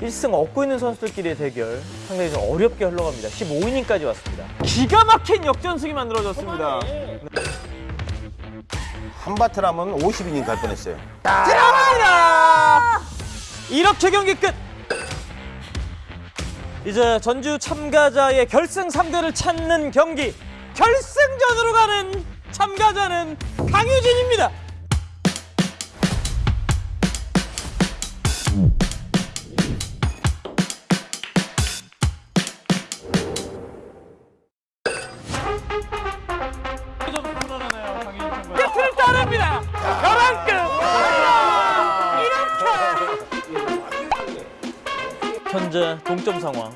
1승 얻고 있는 선수들끼리의 대결 상당히 좀 어렵게 흘러갑니다. 15이닝까지 왔습니다. 기가 막힌 역전승이 만들어졌습니다. 한바트라면 50이닝 갈 뻔했어요. 들어가라! 이렇게 경기 끝! 이제 전주 참가자의 결승 3대를 찾는 경기 결승전으로 가는 참가자는 강유진입니다. 동점 상황.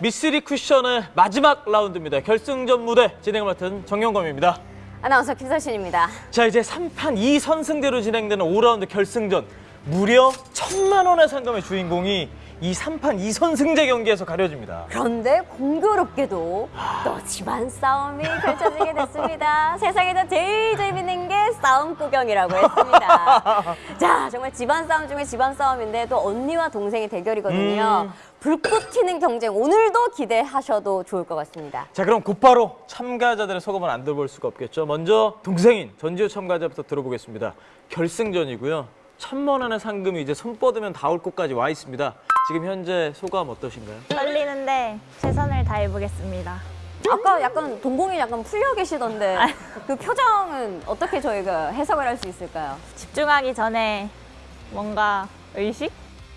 미쓰리 쿠션의 마지막 라운드입니다. 결승전 무대 진행을 맡은 정영검입니다. 아나운서 김서신입니다. 자 이제 3판 2선승제로 진행되는 5라운드 결승전 무려 천만 원의 상금의 주인공이 이 3판 2선 승제 경기에서 가려집니다. 그런데 공교롭게도 또 집안 싸움이 펼쳐지게 됐습니다. 세상에서 제일 재밌는 게 싸움 구경이라고 했습니다. 자, 정말 집안 싸움 중에 집안 싸움인데 또 언니와 동생의 대결이거든요. 불꽃 튀는 경쟁 오늘도 기대하셔도 좋을 것 같습니다. 자 그럼 곧바로 참가자들의 소감을 안 들어볼 수가 없겠죠. 먼저 동생인 전지우 참가자부터 들어보겠습니다. 결승전이고요. 천만 원의 상금이 이제 손 뻗으면 닿을 곳까지 와 있습니다. 지금 현재 소감 어떠신가요? 떨리는데 최선을 다해보겠습니다. 아까 약간 동공이 약간 풀려 계시던데 그 표정은 어떻게 저희가 해석을 할 수 있을까요? 집중하기 전에 뭔가 의식?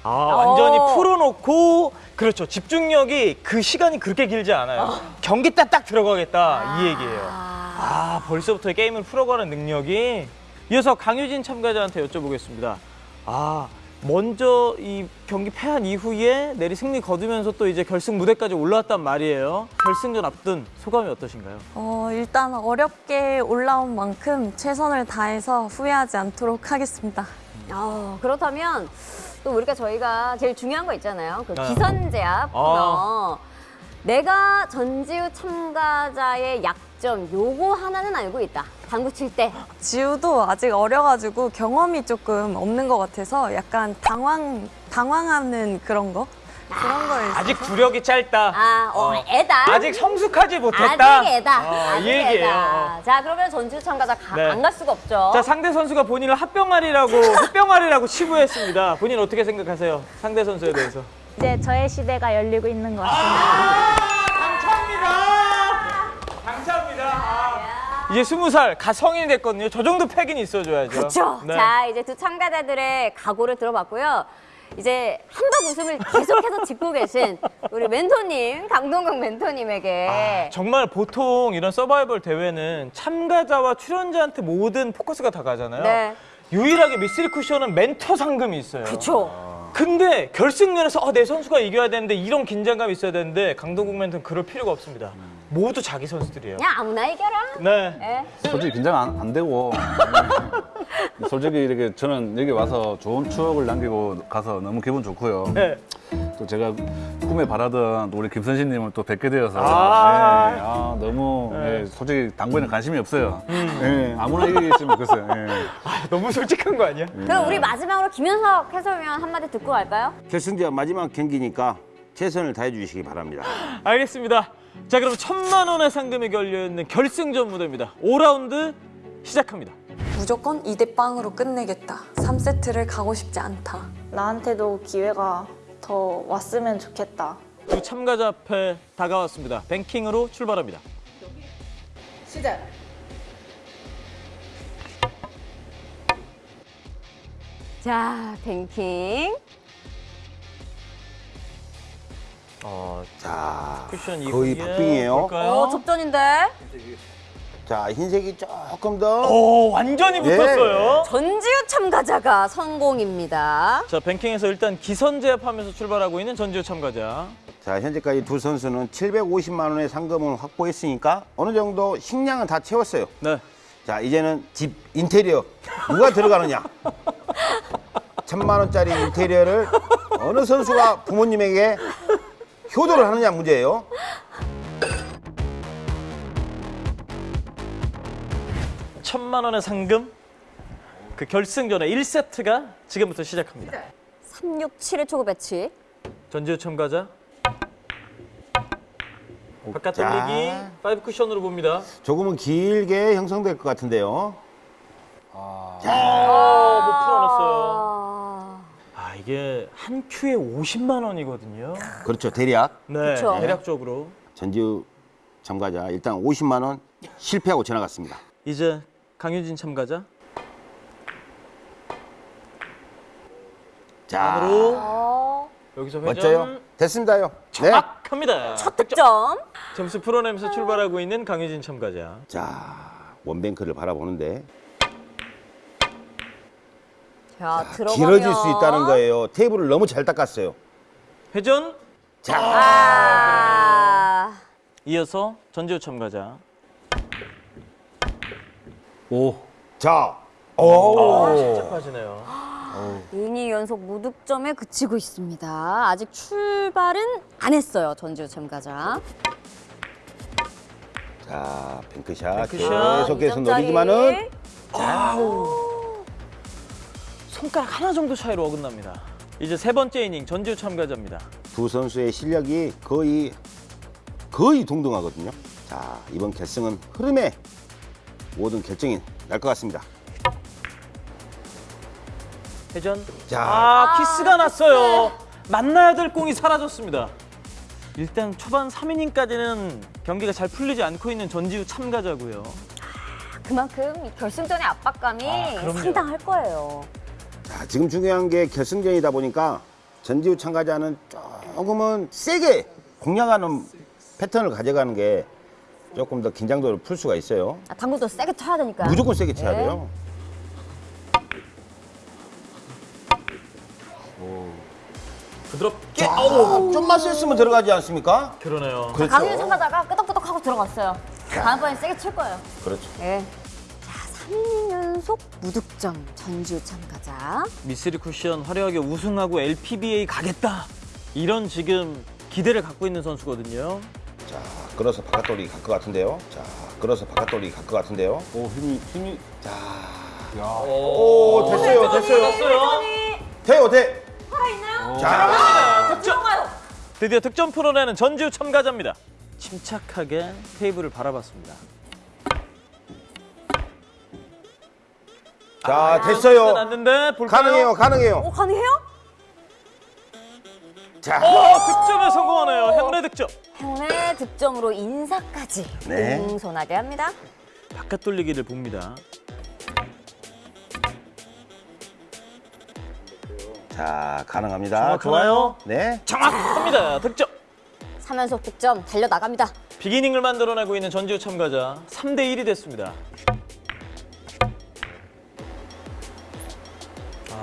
아 완전히 어. 풀어놓고 그렇죠. 집중력이 그 시간이 그렇게 길지 않아요. 경기 딱 딱 들어가겠다 이 얘기예요. 아 벌써부터 게임을 풀어가는 능력이 이어서 강유진 참가자한테 여쭤보겠습니다. 아 먼저 이 경기 패한 이후에 내리 승리 거두면서 또 이제 결승 무대까지 올라왔단 말이에요. 결승전 앞둔 소감이 어떠신가요? 어, 일단 어렵게 올라온 만큼 최선을 다해서 후회하지 않도록 하겠습니다. 어, 그렇다면 또 우리가 저희가 제일 중요한 거 있잖아요. 그 네. 기선제압 코너. 내가 전지우 참가자의 약점 요거 하나는 알고 있다. 당구 칠 때. 지우도 아직 어려가지고 경험이 조금 없는 것 같아서 약간 당황, 당황하는 그런 거? 그런 거에 있어서 아직 구력이 짧다. 아, 어, 애다. 아직 성숙하지 못했다. 아직 애다. 어, 아직 이 얘기예요. 애다. 어. 자, 그러면 전지우 참가자 가, 네. 안갈 수가 없죠. 자 상대 선수가 본인을 합병아리라고 합병아리라고 치부했습니다. 본인 어떻게 생각하세요? 상대 선수에 대해서? 이제 저의 시대가 열리고 있는 것 같습니다. 당첨입니다. 이제 스무 살 가 성인이 됐거든요. 저 정도 패긴 있어줘야죠. 그렇죠. 네. 자, 이제 두 참가자들의 각오를 들어봤고요. 이제 한박 웃음을 계속해서 짚고 계신 우리 멘토님, 강동경 멘토님에게 아, 정말 보통 이런 서바이벌 대회는 참가자와 출연자한테 모든 포커스가 다 가잖아요. 네. 유일하게 미쓰리 쿠션은 멘토 상금이 있어요. 그렇죠. 근데 결승전에서 아, 내 선수가 이겨야 되는데 이런 긴장감이 있어야 되는데 강동국 멘토는 그럴 필요가 없습니다. 모두 자기 선수들이에요. 그냥 아무나 이겨라. 네. 네. 솔직히 긴장 안, 안 되고 음, 솔직히 이렇게 저는 여기 와서 좋은 추억을 남기고 가서 너무 기분 좋고요. 네. 또 제가 꿈에 바라던 또 우리 김선신님을 또 뵙게 되어서 아. 네, 아, 너무 네. 예, 솔직히 당구에는 관심이 없어요. 예, 아무나 이기겠으면 좋겠어요. 예. 아, 너무 솔직한 거 아니야? 그럼 우리 마지막으로 김현석 해설위원 한마디 듣고 갈까요? 결승전 마지막 경기니까 최선을 다해 주시기 바랍니다. 알겠습니다. 자, 그럼 천만 원의 상금이 걸려있는 결승전 무대입니다. 5라운드 시작합니다. 무조건 2대 빵으로 끝내겠다. 3세트를 가고 싶지 않다. 나한테도 기회가 더 왔으면 좋겠다. 두 참가자 앞에 다가왔습니다. 뱅킹으로 출발합니다. 자, 뱅킹. 어, 자, 쿠션 거의 박빙이에요. 볼까요? 어, 접전인데. 자, 흰색이 조금 더. 오, 완전히 예. 붙었어요. 전지우 참가자가 성공입니다. 자, 뱅킹에서 일단 기선 제압하면서 출발하고 있는 전지우 참가자. 자, 현재까지 두 선수는 750만 원의 상금을 확보했으니까 어느 정도 식량은 다 채웠어요. 네. 자, 이제는 집 인테리어 누가 들어가느냐? 천만 원짜리 인테리어를 어느 선수가 부모님에게 효도를 하느냐 문제예요. 천만 원의 상금 그 결승전의 1세트가 지금부터 시작합니다. 367의 초구 배치. 전지우 참가자 바깥 자. 돌리기 5 쿠션으로 봅니다. 조금은 길게 형성될 것 같은데요. 아, 못 풀어냈어요. 이게 한 큐에 50만 원이거든요. 그렇죠. 대략 네, 그쵸. 대략적으로 전지우 참가자 일단 50만 원 실패하고 지나갔습니다. 이제 강유진 참가자 자, 안으로 어, 여기서 회전 멋져요. 됐습니다요. 네. 정확합니다. 첫 득점. 점수 풀어내면서 출발하고 있는 강유진 참가자. 자, 원뱅크를 바라보는데 자, 들어가면 길어질 수 있다는 거예요. 테이블을 너무 잘 닦았어요. 회전 자, 아, 이어서 전지우 참가자. 오. 자, 오, 진짜 빠지네요. 2이닝 연속 무득점에 그치고 있습니다. 아직 출발은 안 했어요, 전지우 참가자. 자, 뱅크샷 뱅크샷. 계속해서 이 점짜리. 노리지만은 손가락 하나 정도 차이로 어긋납니다. 이제 세 번째 이닝 전지우 참가자입니다. 두 선수의 실력이 거의 거의 동등하거든요. 자, 이번 결승은 흐름에 모든 결정이 날 것 같습니다. 회전. 자. 아, 키스가 났어요. 만나야 될 공이 사라졌습니다. 일단 초반 3이닝까지는 경기가 잘 풀리지 않고 있는 전지우 참가자고요. 그만큼 이 결승전의 압박감이 아. 상당할 거예요. 자, 지금 중요한 게 결승전이다 보니까 전지우 참가자는 조금은 세게 공략하는 패턴을 가져가는 게 조금 더 긴장도를 풀 수가 있어요. 아, 당구도 세게 쳐야 되니까. 무조건 세게 쳐야 네. 돼요. 부드럽게. 자, 좀만 셌으면 들어가지 않습니까? 그러네요. 그렇죠. 강윤 참가자가 끄덕끄덕 하고 들어갔어요. 다음번엔 세게 칠 거예요. 그렇죠. 네. 자, 3인 연속 무득점 전지우 참가자. 미쓰리 쿠션 화려하게 우승하고 LPBA 가겠다. 이런 지금 기대를 갖고 있는 선수거든요. 자, 끌어서 바깥 돌리기 갈 것 같은데요. 자, 끌어서 바깥 돌리기 갈 것 같은데요. 오, 힘이, 힘이. 오, 됐어요, 됐어요. 됐어요. 돼요, 돼. 득점. 드디어 득점 풀어내는 전지우 참가자입니다. 침착하게 테이블을 바라봤습니다. 자, 됐어요. 났는데 볼까요? 가능해요, 가능해요. 오, 가능해요? 자, 오, 득점에 성공하네요. 행운의 득점. 행운의 득점으로 인사까지 네. 공손하게 합니다. 바깥 돌리기를 봅니다. 자, 가능합니다. 좋아요. 네. 정확합니다. 득점. 3연속 득점 달려나갑니다. 비기닝을 만들어내고 있는 전지우 참가자 3대 1이 됐습니다.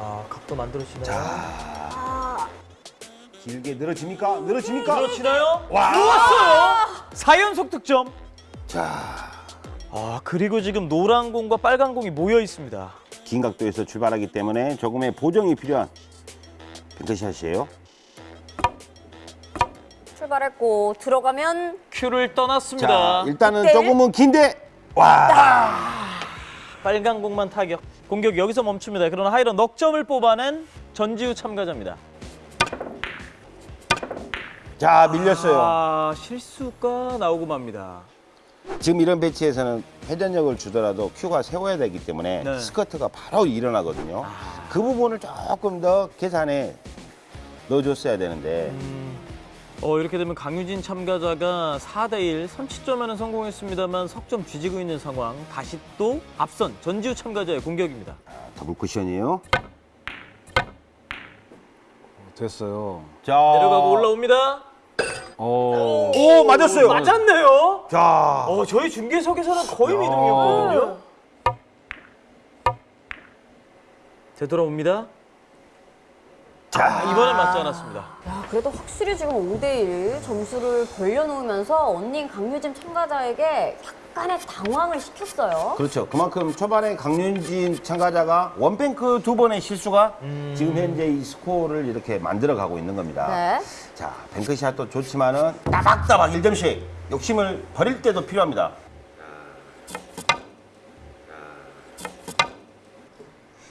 아, 각도 만들어지나요? 길게 늘어집니까? 늘어집니까? 늘어지나요? 누웠어요. 4연속 득점. 자, 아, 그리고 지금 노란 공과 빨간 공이 모여 있습니다. 긴 각도에서 출발하기 때문에 조금의 보정이 필요한 뱅크샷이에요. 출발했고 들어가면 큐를 떠났습니다. 자, 일단은 네. 조금은 긴데 와. 빨간 공만 타격. 공격 여기서 멈춥니다. 그러나 하이런 넉 점을 뽑아낸 전지우 참가자입니다. 자, 밀렸어요. 아, 실수가 나오고 맙니다. 지금 이런 배치에서는 회전력을 주더라도 큐가 세워야 되기 때문에 네. 스커트가 바로 일어나거든요. 그 부분을 조금 더 계산에 넣어줬어야 되는데 어, 이렇게 되면 강유진 참가자가 4대1 선취점에는 성공했습니다만 석점 뒤지고 있는 상황. 다시 또 앞선 전지우 참가자의 공격입니다. 더블 쿠션이에요. 됐어요. 자, 내려가고 올라옵니다. 오. 오 맞았어요. 맞았네요. 자, 어, 저희 중계석에서는 거의 미동이었거든요. 되돌아옵니다. 자, 이번엔 맞지 않았습니다. 야, 그래도 확실히 지금 5대1 점수를 벌려놓으면서 언닌 강유진 참가자에게 약간의 당황을 시켰어요. 그렇죠. 그만큼 초반에 강윤진 참가자가 원뱅크 두 번의 실수가 지금 현재 이 스코어를 이렇게 만들어가고 있는 겁니다. 네. 자, 뱅크샷도 좋지만은 따박따박 1점씩 욕심을 버릴 때도 필요합니다.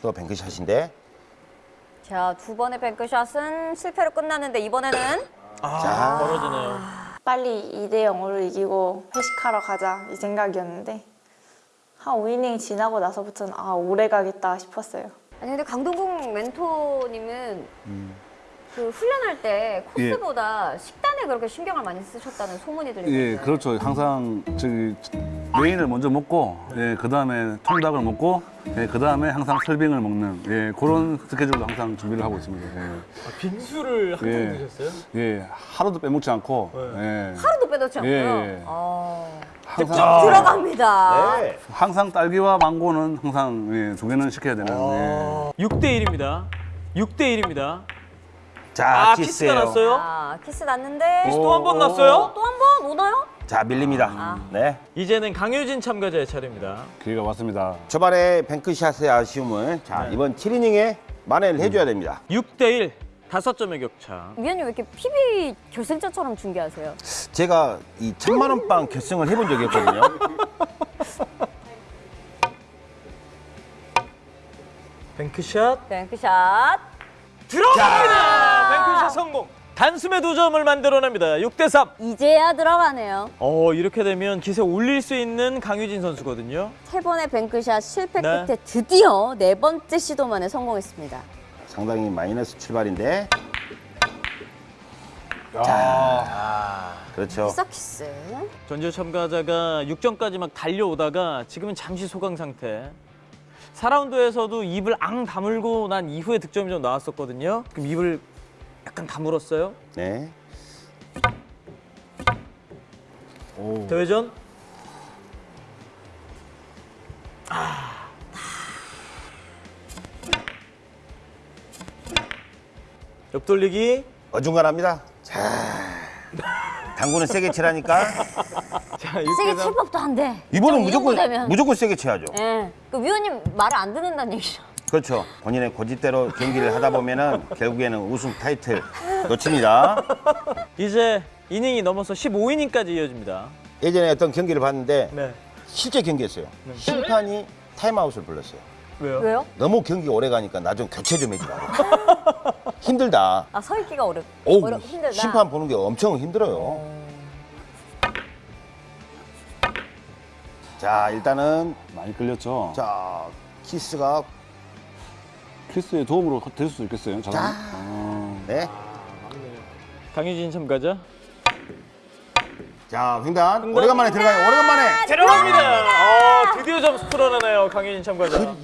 또 뱅크샷인데 자, 두 번의 뱅크샷은 실패로 끝났는데 이번에는 아, 자. 멀어지네요. 빨리 2대 0으로 이기고 회식하러 가자 이 생각이었는데 한 5이닝 지나고 나서부터는 아 오래 가겠다 싶었어요. 아니 근데 강동국 멘토님은 그 훈련할 때 코스보다 식단에 그렇게 신경을 많이 쓰셨다는 소문이 들리거든요. 예, 그렇죠. 항상 저기 메인을 먼저 먹고, 예, 그 다음에 통닭을 먹고, 예, 그 다음에 항상 설빙을 먹는, 예, 그런 스케줄로 항상 준비를 하고 있습니다. 예, 아, 빙수를 항상 예. 드셨어요? 예, 하루도 빼먹지 않고, 네. 예, 하루도 빼놓지 않고요. 예, 예. 어, 항상, 들어갑니다. 네. 항상 딸기와 망고는 항상 예, 두 개는 시켜야 되는. 아. 예. 6대 1입니다. 6대 1입니다. 자, 아, 키스가 났어요? 아, 키스 났는데 또한 번 났어요? 또 한 번 오나요? 자, 밀립니다. 아. 네. 이제는 강효진 참가자의 차례입니다. 기회가 왔습니다. 초반에 bank shot의 아쉬움을 자, 네. 이번 7이닝에 만회를 해줘야 됩니다. 6대 1, 다섯 점의 격차. 위원님 왜 이렇게 PB 결승전처럼 중계하세요? 제가 이 천만 원빵 결승을 해본 적이 있거든요. 뱅크샷 뱅크샷. 들어갑니다. 뱅크샷 성공. 단숨에 두 점을 만들어냅니다. 6대 3. 이제야 들어가네요. 어, 이렇게 되면 기세 올릴 수 있는 강효진 선수거든요. 세 번의 bank shot 실패 네. 끝에 드디어 네 번째 시도만에 성공했습니다. 상당히 마이너스 출발인데. 그렇죠. 키스 키스. 전지우 참가자가 6점까지 막 달려오다가 지금은 잠시 소강 상태. 4라운드에서도 입을 앙 다물고 난 이후에 득점이 좀 나왔었거든요. 그럼 입을 약간 다물었어요. 네. 대회전. 아. 옆돌리기. 어중간합니다. 자. 당구는 세게 치라니까. 자, 세게 6대 칠 3. 법도 안 돼. 이번은 무조건 되면. 무조건 세게 쳐야죠. 예. 그 위원님 말을 안 듣는다는 얘기죠. 그렇죠. 본인의 고집대로 경기를 하다 보면은 결국에는 우승 타이틀 놓칩니다. 이제 이닝이 넘어서 15이닝까지 이어집니다. 예전에 어떤 경기를 봤는데 네. 실제 경기였어요. 심판이 타임아웃을 불렀어요. 왜요? 왜요? 너무 경기 오래 가니까 나 좀 교체 좀 해주라고. 힘들다. 아, 서 있기가 어렵, 오, 어렵 힘들다. 심판 보는 게 엄청 힘들어요. 자, 일단은 많이 끌렸죠. 자 키스가 키스의 도움으로 될 수도 있겠어요. 자, 자. 어, 네. 강유진 참가자. 자, 횡단 오래간만에 들어가요. 오래간만에. 들어갑니다. 어, 드디어 점수 풀어내네요. 강유진 참가자.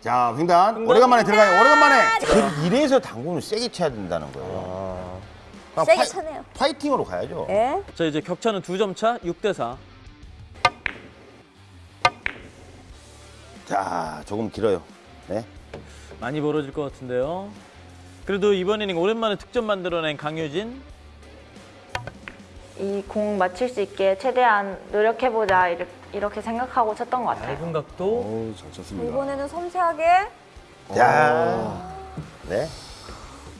자, 횡단 오래간만에 들어가요. 오래간만에. 그 이래서 당구는 세게 쳐야 된다는 거예요. 그냥 세게 파이- 차네요. 파이팅으로 가야죠. 예? 자, 이제 격차는 두 점 차, 6 대 4. 자, 조금 길어요. 네. 많이 벌어질 것 같은데요. 그래도 이번 이닝 오랜만에 득점 만들어낸 강유진. 이 공 맞출 수 있게 최대한 노력해보자 이렇게, 생각하고 쳤던 것 같아요. 얇은 각도. 어우, 잘 쳤습니다. 이번에는 섬세하게 자, 네.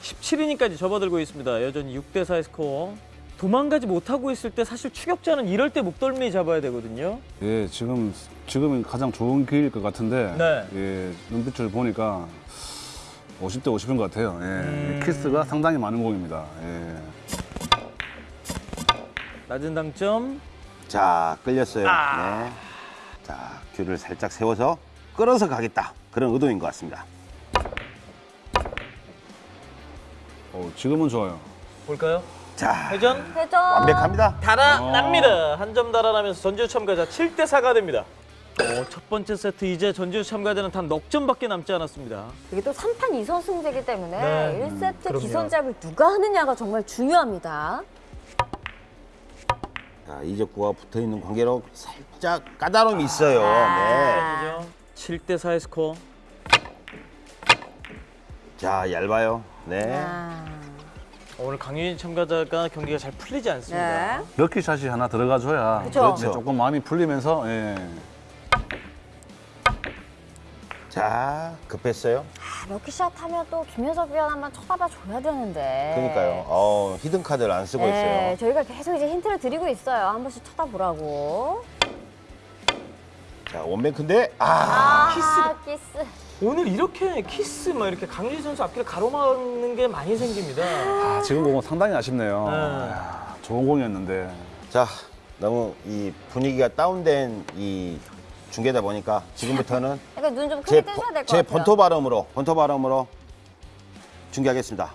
17이닝까지 접어들고 있습니다. 여전히 6대 4의 스코어. 도망가지 못하고 있을 때 사실 추격자는 이럴 때 목덜미 잡아야 되거든요. 예, 지금 지금이 가장 좋은 기회일 것 같은데, 네. 예, 눈빛을 보니까 50대 50인 것 같아요. 예, 음. 키스가 상당히 많은 공입니다. 예. 낮은 당점. 자, 끌렸어요. 네. 자, 귤을 살짝 세워서 끌어서 가겠다. 그런 의도인 것 같습니다. 어, 지금은 좋아요. 볼까요? 자, 회전. 회전. 완벽합니다. 달아납니다. 한 점 달아나면서 전지우 참가자 7대 4가 됩니다. 어, 첫 번째 세트 이제 전지우 참가자는 단 넉 점밖에 남지 않았습니다. 이게 또 3판 2선 승제기 때문에 네. 1세트 그럼요. 기선작을 누가 하느냐가 정말 중요합니다. 자, 이적구와 붙어 있는 관계로 살짝 까다로움이 있어요. 네. 아. 그죠? 7대 4의 스코어. 자, 얇아요. 네. 아, 오늘 강유진 참가자가 경기가 잘 풀리지 않습니다. 네. 럭키샷이 하나 들어가줘야 그쵸. 이제 조금 마음이 풀리면서 예. 자, 급했어요. 아, 럭키샷 하면 또 김효석 위원 한번 쳐다봐 줘야 되는데. 그러니까요. 어, 히든 카드를 안 쓰고 네, 있어요. 저희가 계속 이제 힌트를 드리고 있어요. 한 번씩 쳐다보라고. 자, 원뱅크인데 아, 아, 키스. 오늘 이렇게 키스 막 이렇게 강유진 선수 앞길을 가로막는 게 많이 생깁니다. 아, 지금 보면 상당히 아쉽네요. 네. 야, 좋은 공이었는데 자, 너무 이 분위기가 다운된 이 중계다 보니까 지금부터는 그러니까 눈좀 제, 크게 뜨셔야 될것제 같아요. 본토 발음으로 본토 발음으로 중계하겠습니다.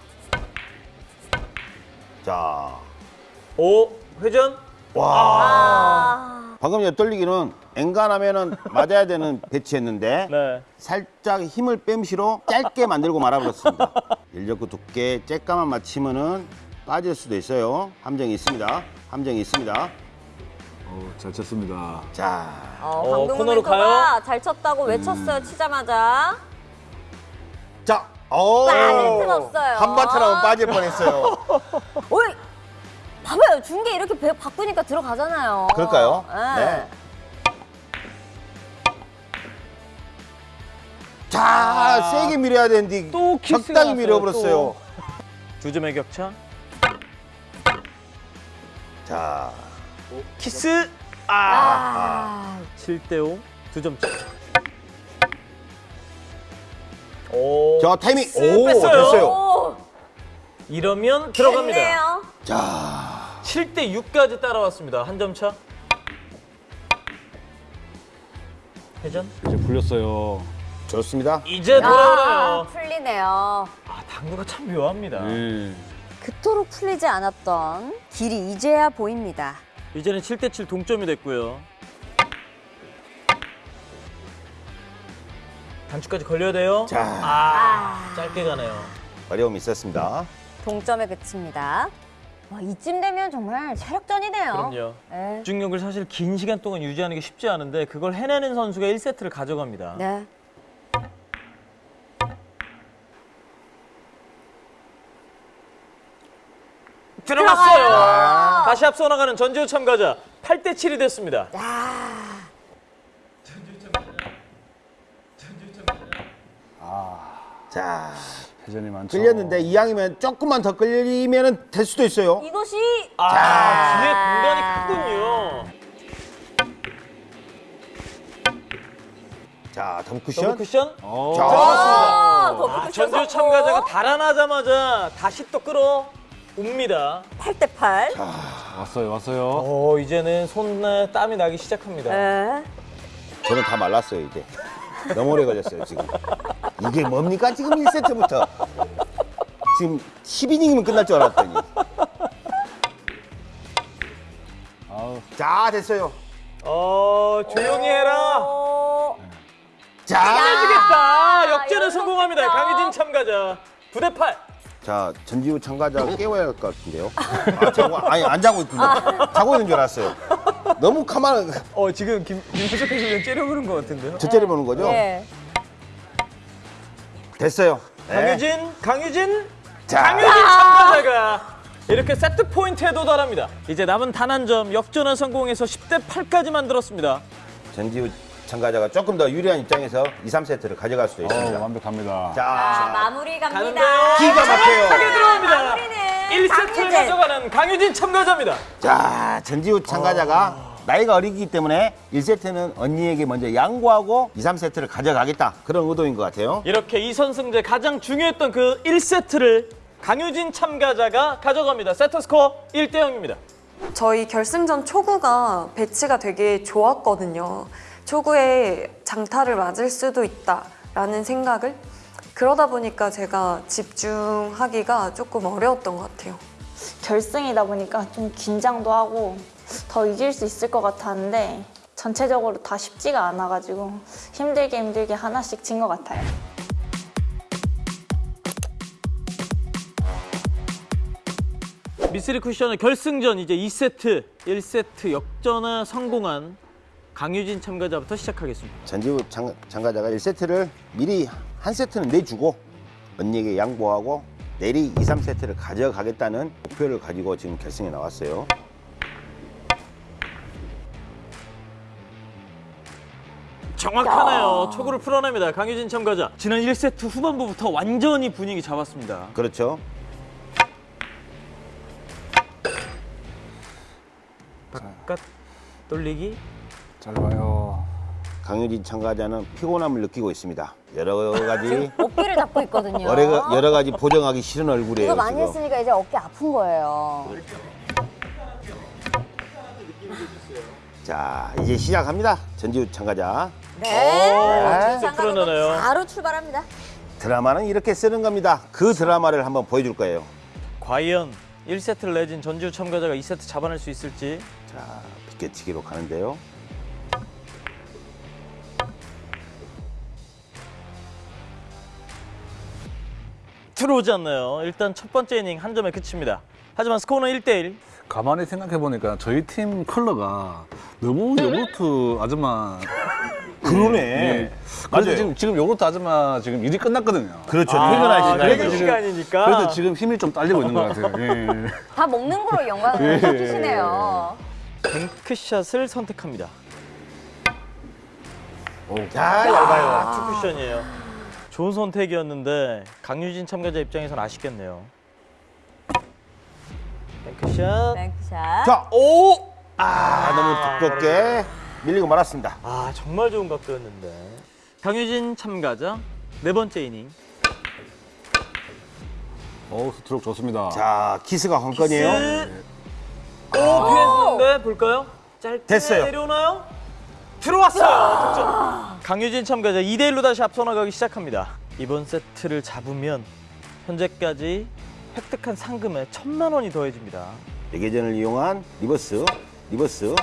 자, 오 회전. 와 아, 방금 옆돌리기는 엔간하면은 맞아야 되는 배치였는데 네. 살짝 힘을 뺨시로 짧게 만들고 말아버렸습니다. 인력구 두께 쬐까만 맞히면은 빠질 수도 있어요. 함정이 있습니다. 함정이 있습니다. 어, 잘 쳤습니다. 자, 어, 어, 강동원 코너로 가요? 잘 쳤다고 외쳤어요. 치자마자. 자, 오, 없어요. 한바탕하면 빠질 뻔했어요. 오이, 봐봐요. 중계 이렇게 배- 바꾸니까 들어가잖아요. 그럴까요? 네. 네. 자, 세게 밀어야 되는데 또 적당히 밀어버렸어요. 또. 두 점의 격차. 자, 키스. 아. 아, 7대 5. 두점 차. 오. 저 타이밍 쓱오 뺐어요. 됐어요. 오, 이러면 들어갑니다. 됐네요. 자, 7대 6까지 따라왔습니다. 한 점 차. 회전. 이제 풀렸어요. 좋습니다. 이제 아, 돌아오네요. 풀리네요. 아, 당구가 참 묘합니다. 예. 그토록 풀리지 않았던 길이 이제야 보입니다. 이제는 7대 7 동점이 됐고요. 단추까지 걸려야 돼요. 자. 아, 짧게 가네요. 어려움이 있었습니다. 동점에 그칩니다. 와, 이쯤 되면 정말 체력전이네요. 그럼요. 네. 집중력을 사실 긴 시간 동안 유지하는 게 쉽지 않은데 그걸 해내는 선수가 1세트를 가져갑니다. 네. 들어갔어요. 들어가요. 다시 앞서 나가는 전지우 참가자 8대 7이 됐습니다. 야, 자, 회전이 많죠. 끌렸는데 이왕이면 조금만 더 끌리면 될 수도 있어요. 이것이 아, 뒤에 공간이 크군요. 자, 더블 더블 쿠션. 쿠션. 어. 자, 아, 더 아, 전지우 참가자가 달아나자마자 다시 또 끌어 옵니다. 8대 8. 왔어요, 왔어요. 어, 이제는 손에 땀이 나기 시작합니다. 네. 저는 다 말랐어요, 이제. 너무 오래 걸렸어요, 지금. 이게 뭡니까, 지금 1세트부터. 지금 10이닝이면 끝날 줄 알았더니. 아우, 자, 됐어요. 어, 조용히 해라. 어, 자, 해주겠다. 역전에 성공합니다. 강희진 참가자. 9대 8. 자, 전지우 참가자 깨워야 할 것 같은데요. 아, 자고, 아니, 안 자고 있군요. 자고 있는 줄 알았어요. 너무 가만, 어, 지금 김, 김수석 해설위원 째려보는 것 같은데요. 저 째려보는 거죠? 예. 됐어요. 네. 강유진, 강유진, 자. 강유진 참가자가 이렇게 세트 포인트에 도달합니다. 이제 남은 단 한 점 역전을 성공해서 10대 8까지 만들었습니다. 전지우 참가자가 조금 더 유리한 입장에서 2, 3세트를 가져갈 수도 어, 있습니다. 완벽합니다. 자, 아, 마무리 가는데요. 갑니다. 기가 막혀요. 하게 들어갑니다. 마무리는 1세트를 강유진. 가져가는 강유진 참가자입니다. 자, 전지우 참가자가 나이가 어리기 때문에 1세트는 언니에게 먼저 양보하고 2, 3세트를 가져가겠다. 그런 의도인 것 같아요. 이렇게 이선승제 가장 중요했던 그 1세트를 강유진 참가자가 가져갑니다. 세트 스코어 1대 0입니다. 저희 결승전 초구가 배치가 되게 좋았거든요. 초구에 장타를 맞을 수도 있다라는 생각을 그러다 보니까 제가 집중하기가 조금 어려웠던 것 같아요. 결승이다 보니까 좀 긴장도 하고 더 이길 수 있을 것 같았는데 전체적으로 다 쉽지가 않아가지고 힘들게 힘들게 하나씩 진 것 같아요. 미쓰리 쿠션의 결승전 이제 2세트, 1세트 역전에 성공한 강유진 참가자부터 시작하겠습니다. 전지우 참, 참가자가 1세트를 미리 한 세트는 내주고 언니에게 양보하고 내리 2, 3세트를 가져가겠다는 목표를 가지고 지금 결승에 나왔어요. 정확하네요. 초구를 풀어냅니다. 강유진 참가자. 지난 1세트 후반부부터 완전히 분위기 잡았습니다. 그렇죠. 바깥 돌리기. 짧아요. 강유진 참가자는 피곤함을 느끼고 있습니다. 여러 가지 어깨를 잡고 있거든요. 여러, 가- 여러 가지 보정하기 싫은 얼굴이에요. 이거 많이 지금. 했으니까 이제 어깨 아픈 거예요. 자, 이제 시작합니다. 전지우 참가자. 네. 오, 진짜 풀어내네요. 바로 출발합니다. 드라마는 이렇게 쓰는 겁니다. 그 드라마를 한번 보여줄 거예요. 과연 1세트를 내진 전지우 참가자가 2세트 잡아낼 수 있을지. 자, 비껴치기로 가는데요. 들어오지 않나요? 일단 첫 번째 이닝 한 점에 그칩니다. 하지만 스코어는 1대1. 가만히 생각해 보니까 저희 팀 컬러가 너무 요구르트 아줌마. 그러네. 예. 맞아요. 그래서 지금 지금 요구르트 아줌마 지금 일이 끝났거든요. 그렇죠. 아, 퇴근할 시간. 퇴근 시간이니까. 그래서 지금 힘이 좀 딸리고 있는 것 같아요. 예. 다 먹는 거로 영광을 예. 느끼시네요. 뱅크샷을 선택합니다. 자, 얇아요. 아, 투쿠션이에요. 좋은 선택이었는데 강유진 참가자 입장에서는 아쉽겠네요. bank shot. bank shot. 자, 오! 아, 너무 두껍게 밀리고 말았습니다. 아 정말 좋은 각도였는데. 강유진 참가자 네 번째 이닝. 어 스트로크 좋습니다. 자, 키스가 관건이에요. 오 피했는데 볼까요? 짧게 됐어요. 내려오나요? 들어왔어요. 득점. 강유진 참가자 2대 1로 다시 앞서 나가기 시작합니다. 이번 세트를 잡으면 현재까지 획득한 상금에 천만 원이 더해집니다. 레게전을 이용한 reverse, reverse.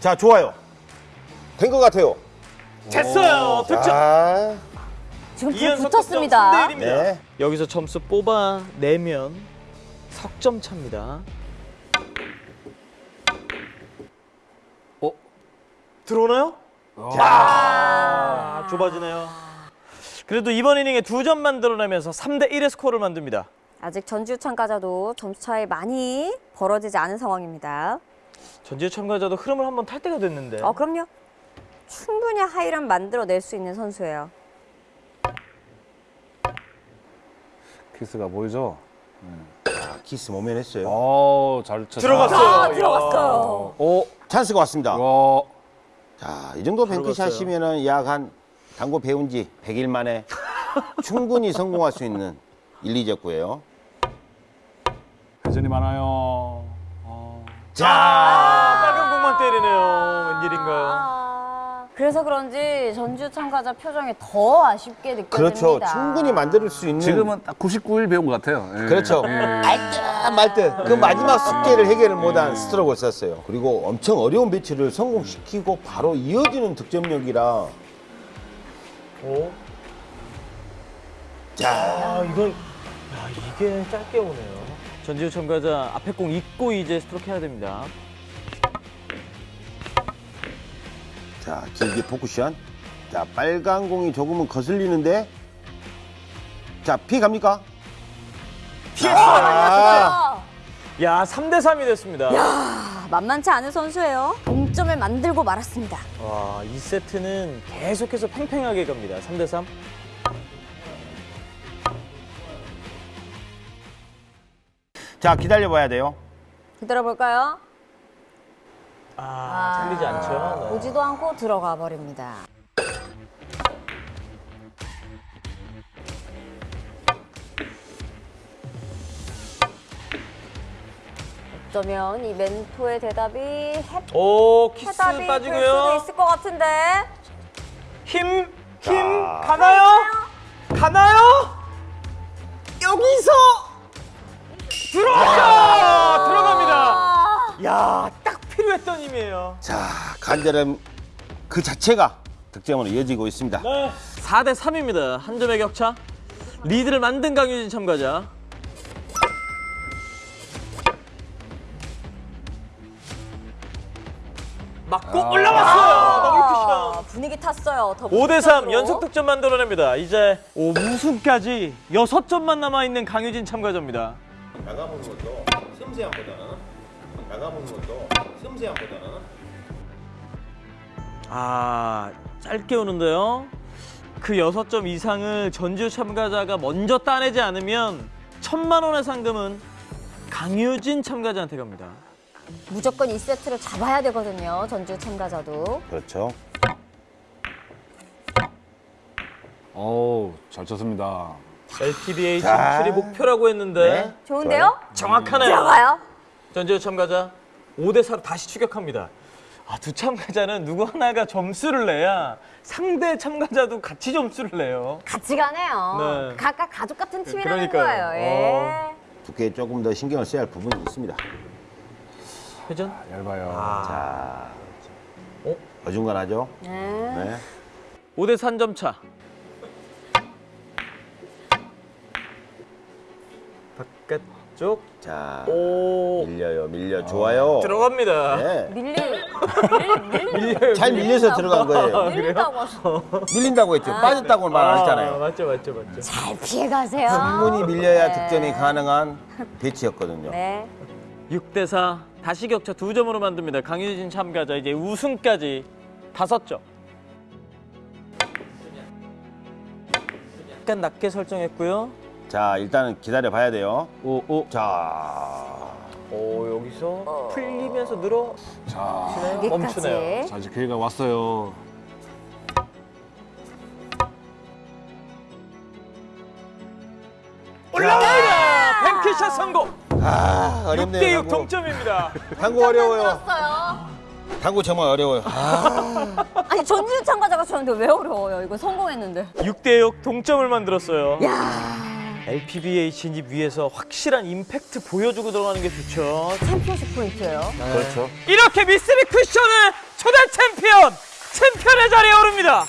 자, 좋아요. 된 것 같아요. 됐어요. 득점. 자, 지금 불 붙었습니다. 득점 3대 1입니다. 네. 여기서 점수 뽑아내면 석점 차입니다. 들어오나요? 아, 좁아지네요. 그래도 이번 이닝에 두 점 만들어내면서 3대 1의 스코어를 만듭니다. 아직 전지우 참가자도 점수 차이 많이 벌어지지 않은 상황입니다. 전지우 참가자도 흐름을 한번 탈 때가 됐는데. 어, 그럼요. 충분히 high run 만들어낼 수 있는 선수예요. 키스가 보이죠? 자, 키스 모면했어요. 어 잘 쳤다. 들어갔어요. 아, 들어갔어요. 어? 찬스가 왔습니다. 어? 자, 이 정도 뱅크샷이면은 약 한 당구 배운 지 100일 만에 충분히 성공할 수 있는 1, 2적구예요. 회전이 많아요. 어. 아, 빨간 공만 때리네요. 웬일인가요? 아, 그래서 그런지 전주 참가자 표정이 더 아쉽게 느껴집니다. 그렇죠. 충분히 만들 수 있는 지금은 딱 99일 배운 것 같아요. 예. 그렇죠. 예. 알듯 말듯 그 마지막 숙제를 해결을 못한 스트로크를 썼어요. 그리고 엄청 어려운 배치를 성공시키고 바로 이어지는 득점력이라 오. 자, 아, 이건 야, 이게 짧게 오네요. 전지우 참가자 앞에 공 잊고 이제 스트로크 해야 됩니다. 자 길게 four 쿠션. 자 빨간 공이 조금은 거슬리는데 자 피해 갑니까? 피했어요. 아, 야, 3대 3이 됐습니다. 아, 만만치 않은 선수예요. 동점을 만들고 말았습니다. 와, 이 세트는 계속해서 팽팽하게 갑니다. 3대 3. 자 기다려 봐야 돼요. 기다려 볼까요? 아, 틀리지 않죠. 네. 보지도 않고 들어가 버립니다. 어쩌면 이 멘토의 대답이 해, 오, 키스 해답이 될 수도 빠지고요. 있을 것 같은데. 힘, 힘, 자. 가나요? 가나요? 여기서! 들어갑니다. 아, 야, 딱 필요했던 힘이에요. 자 간절함 그 자체가 득점으로 이어지고 있습니다. 네. 4대 3입니다. 한 점의 격차. 리드를 만든 강유진 참가자. 맞고 올라왔어요. 더블 쿠션. 분위기 탔어요. 더 5대3 무시적으로. 연속 득점 만들어냅니다. 이제 오, 우승까지 6점만 남아있는 강유진 참가자입니다. 나가보는 것도 섬세함보다는 나가보는 것도 섬세함보다는 아, 짧게 오는데요. 그 6점 이상을 전주 참가자가 먼저 따내지 않으면 천만 원의 상금은 강유진 참가자한테 갑니다. 무조건 이 세트를 잡아야 되거든요. 전주 참가자도. 그렇죠. 어우, 잘 쳤습니다. LPBA 자. 진출이 목표라고 했는데 네. 좋은데요? 정확하네요. 들어가요. 전주 참가자 5대 4로 다시 추격합니다. 아, 두 참가자는 누구 하나가 점수를 내야 상대 참가자도 같이 점수를 내요. 같이 가네요. 네. 각각 가족 같은 팀이라는 그러니까요. 거예요. 예. 어. 두께에 조금 더 신경을 써야 할 부분이 있습니다. 회전? 얇아요. 자, 어? 어중간하죠? 네. 네. 5대 3점 차. 바깥 쪽. 자, 오. 밀려요, 밀려. 좋아요. 들어갑니다. 네. 밀리, 밀리, 밀리, 밀려요. 잘 밀려서 들어간 거예요. 밀린다고 하셔. 밀린다고 했죠. 빠졌다고 말안 아, 했잖아요. 맞죠, 맞죠, 맞죠. 잘 피해 가세요. 충분히 밀려야 네. 득점이 가능한 배치였거든요. 네. 6대 4 다시 격차 두 점으로 만듭니다. 강유진 참가자 이제 우승까지 다섯 점. 약간 낮게 설정했고요. 자, 일단은 기다려 봐야 돼요. 오, 오. 자, 오, 여기서 풀리면서 늘어 자, 여기까지. 멈추네요. 자, 이제 기회가 왔어요. 올라갑니다. 뱅크샷 성공. 아, 6대 어렵네요. 6 당구. 동점입니다. 당구 어려워요. 당구 정말 어려워요. 아, 아니 전주 참가자가 쳤는데 왜 어려워요? 이거 성공했는데. 6대 6 동점을 만들었어요. 야 LPBA 진입 위해서 확실한 임팩트 보여주고 들어가는 게 좋죠. 챔피언십 포인트예요. 그렇죠. 이렇게 미쓰비 쿠션은 초대 챔피언, 챔피언의 자리에 오릅니다.